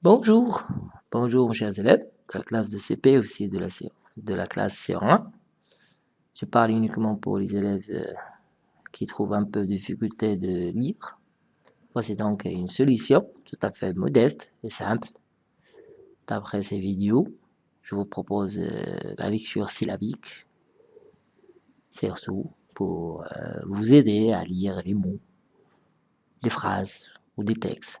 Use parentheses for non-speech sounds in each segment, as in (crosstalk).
Bonjour, bonjour mes chers élèves de la classe de CP aussi de la, classe C1. Je parle uniquement pour les élèves euh, qui trouvent un peu de difficulté de lire. Voici donc une solution tout à fait modeste et simple. D'après ces vidéos, je vous propose euh, la lecture syllabique, surtout pour euh, vous aider à lire les mots, les phrases ou des textes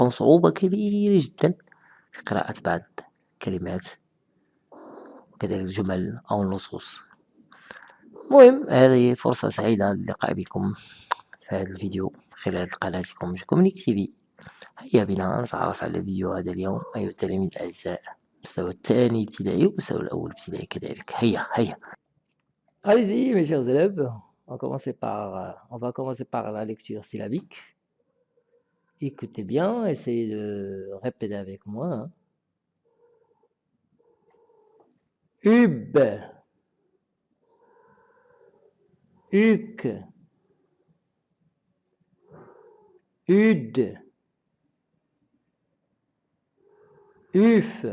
تلقون صعوبة كبيرة جدا في قراءة بعض الكلمات وكذلك الجمل أو النصوص. المهم هذه فرصة سعيدة للقاء بكم في هذا الفيديو خلال قناتكم كومونيك تي في. هيا بنا نتعرف على الفيديو هذا اليوم. أيها التلاميذ الأعزاء المستوى الثاني ابتدائي والمستوى الأول ابتدائي كذلك. هيا هيا. Allez-y mes chers élèves, on, par, on va commencer par la lecture syllabique. Écoutez bien, essayez de répéter avec moi. Hein. Ub. Uc. Ud. Uf.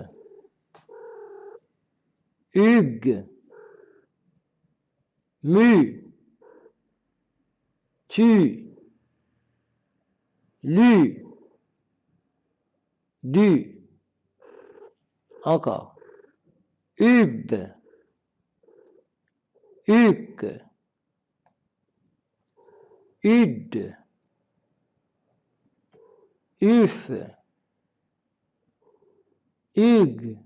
Hug. Mu. Tu lu, du, encore, ub, uc, ud, uf, ug,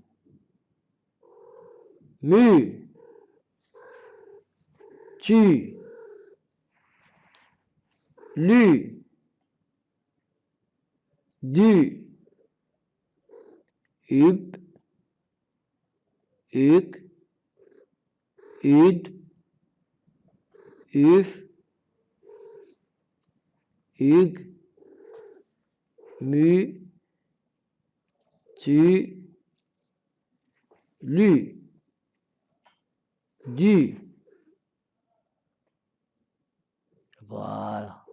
mu, tu, lu, du, ub, uk, ud, uf, ug, mu, tu, lu, du. Voilà.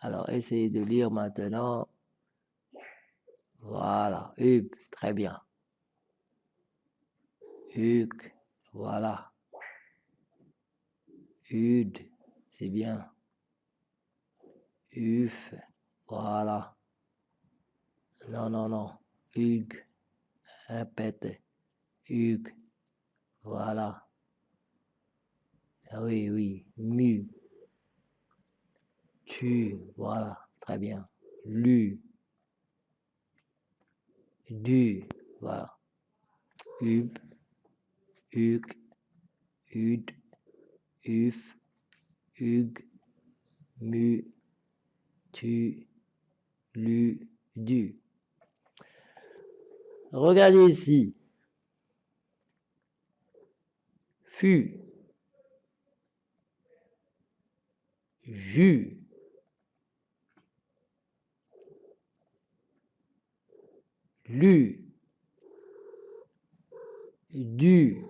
Alors, essayez de lire maintenant voilà, Hug, très bien. Hug, voilà. Ud, c'est bien. Uf, voilà. Non, non, non. Hug, répète. Hug, voilà. Oui, oui. Mu. Tu, voilà. Très bien. Lu du, voilà. Ub, uk, ud, uf, ug, mu, tu, lu, du. Regardez ici. Fut. Jus. Lu, du,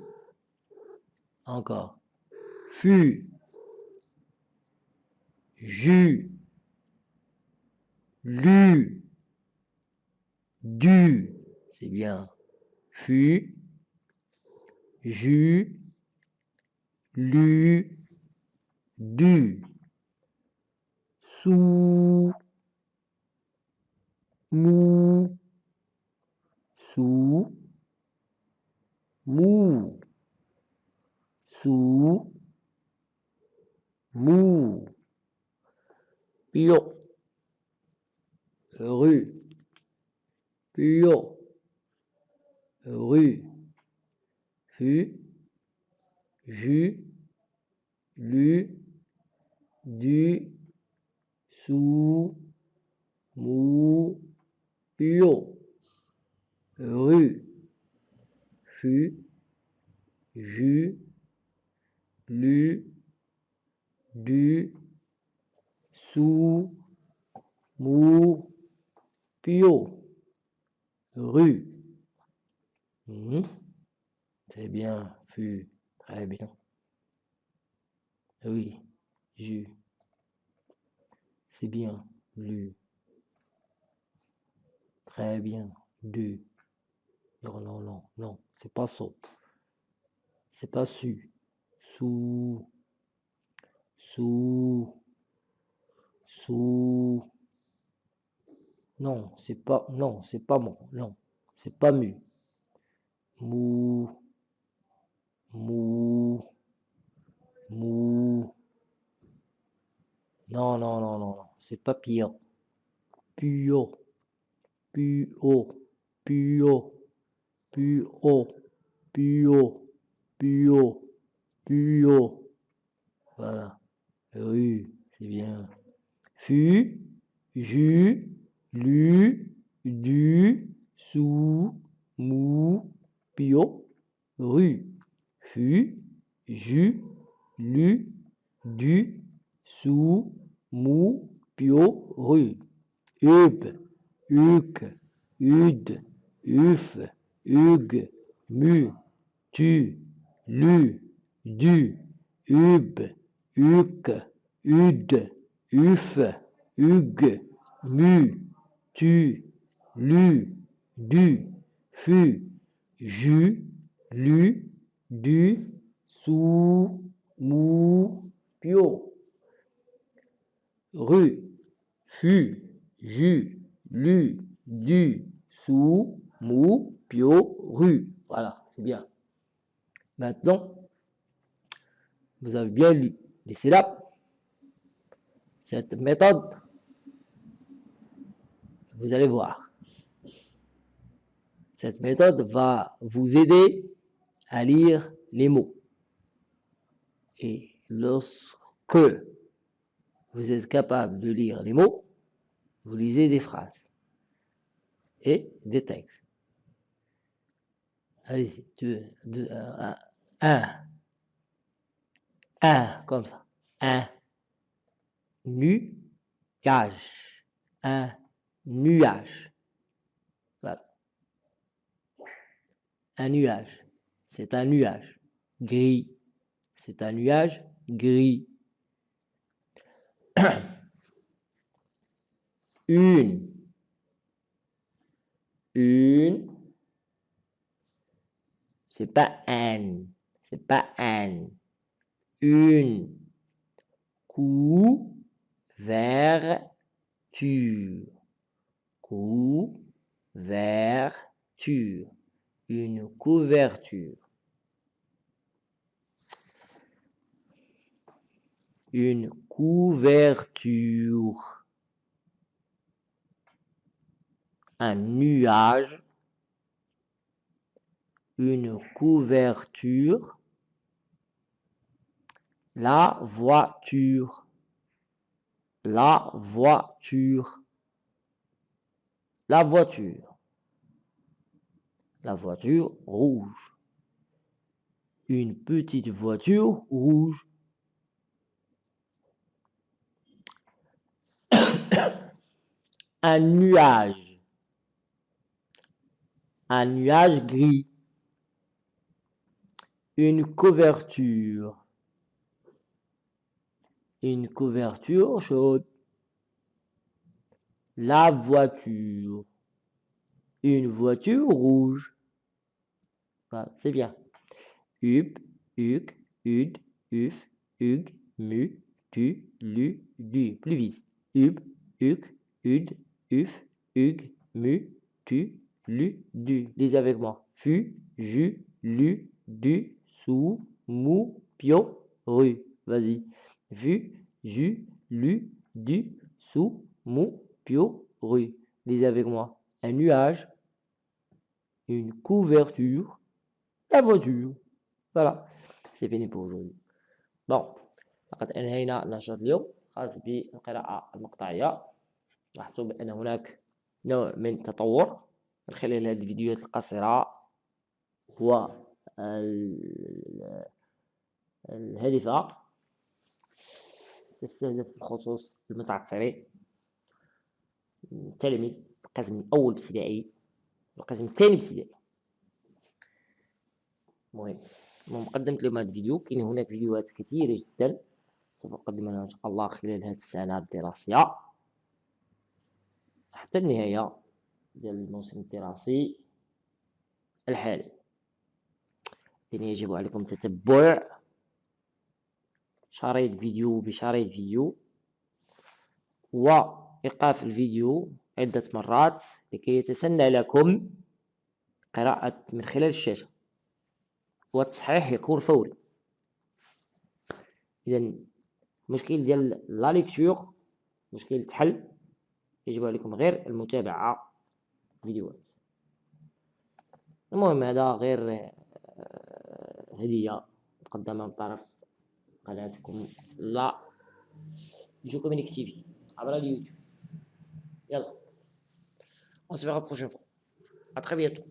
encore, fut, jus, lu, du, c'est bien, fut, jus, lu, du, sous, mou, sous, mou, sous, mou, pion, rue, pion, rue, fu, jus, lu, du, sous, mou, pion. Rue, fut, ju, lu, du, sous, mou, pio, rue. Mhm. C'est bien, fut, très bien. Oui, ju. C'est bien, lu. Très bien, du. Non, non, non, non, c'est pas ça. C'est pas su. Sous. Sous. Sous. Non, c'est pas. Non, c'est pas bon. Non, c'est pas mu. Mou. Mou. Mou. Non, non, non, non, non. C'est pas pire. Puo. Puo. Puo. Puo. Puo. Puo. Puo. Voilà. Rue, c'est bien. Fu. Ju. Lu. Du. Sous. Mou. Pio. Rue. Fu. Ju. Lu. Du. Sous. Mou. Pio. Rue. Up. Uc. Ud. Uf. Ug. Mu. Tu. Lu. Du. Ub. Uc. Ud. Uf. Ug. Mu. Tu. Lu. Du. Fu. Ju. Lu. Du. Sous. Mou. Pio. Rue. Fu. Ju. Lu. Du. Sous. Mou. Rue. Voilà, c'est bien. Maintenant, vous avez bien lu les syllabes. Cette méthode, vous allez voir. Cette méthode va vous aider à lire les mots. Et lorsque vous êtes capable de lire les mots, vous lisez des phrases et des textes. Allez-y, deux, deux, un, un, un, comme ça, un, nuage, un nuage, voilà, un nuage, c'est un nuage, gris, c'est un nuage gris, (coughs) une, une, c'est pas un, c'est pas un, une, couverture, couverture, une couverture. Une couverture. Un nuage. Une couverture. La voiture. La voiture. La voiture. La voiture rouge. Une petite voiture rouge. (coughs) Un nuage. Un nuage gris. Une couverture. Une couverture chaude. La voiture. Une voiture rouge. C'est bien. Up, uc, ud, uf, ug, mu, tu, lu, du. Plus vite. Up, uc, ud, uf, mu, tu, lu, du. Lisez avec moi. Fu, ju, lu, du, sous, mou, pio, rue. Vas-y. Vu, ju, lu, du, sous, mou, pio, rue. Lisez avec moi. Un nuage, une couverture, la voiture. Voilà. C'est fini pour aujourd'hui. Bon. لقد أنهينا النشاط اليوم خاص بالقراءة المقطعية لاحظتوا بأن هناك نوع من تطور من خلال هذه الفيديوهات القصيرة و الهادفة تستهدف بخصوص المتعطلين التلاميذ القسم الأول ابتدائي والقسم الثاني ابتدائي المهم قدمت لهم هذا الفيديو. كاين هناك فيديوهات كثيرة جدا سوف أقدمها إن شاء الله خلال هذه السنة الدراسية. حتى النهاية ديال الموسم الدراسي الحالي. يجب عليكم تتبع شريط فيديو بشريط فيديو وإيقاف الفيديو عدة مرات لكي يتسنى لكم قراءة من خلال الشاشة والتصحيح يكون فوري. إذا المشكل ديال لا ليكتور مشكل تحل يجب عليكم غير المتابعة فيديوهات. المهم هذا غير هدية مقدمة من طرف قناتكم؟ لا. جو كومينيك تي في عبر اليوتيوب. يلا. On se verra prochaine fois. À très bientôt.